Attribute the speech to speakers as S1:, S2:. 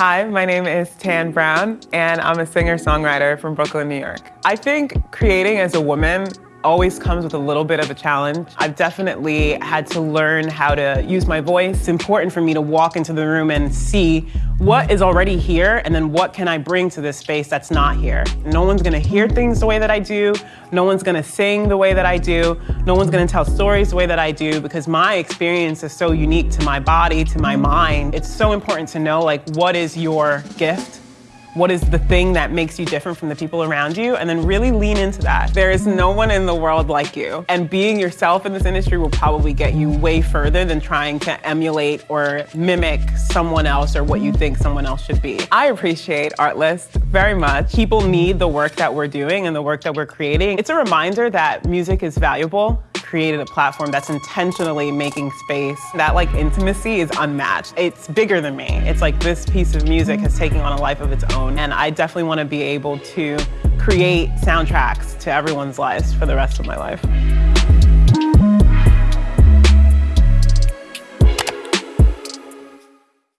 S1: Hi, my name is Tan Brown, and I'm a singer-songwriter from Brooklyn, New York. I think creating as a woman always comes with a little bit of a challenge. I've definitely had to learn how to use my voice. It's important for me to walk into the room and see what is already here and then what can I bring to this space that's not here. No one's gonna hear things the way that I do. No one's gonna sing the way that I do. No one's gonna tell stories the way that I do because my experience is so unique to my body, to my mind. It's so important to know like what is your gift what is the thing that makes you different from the people around you? And then really lean into that. There is no one in the world like you. And being yourself in this industry will probably get you way further than trying to emulate or mimic someone else or what you think someone else should be. I appreciate Artlist very much. People need the work that we're doing and the work that we're creating. It's a reminder that music is valuable created a platform that's intentionally making space. That like intimacy is unmatched. It's bigger than me. It's like this piece of music has taken on a life of its own and I definitely want to be able to create soundtracks to everyone's lives for the rest of my life.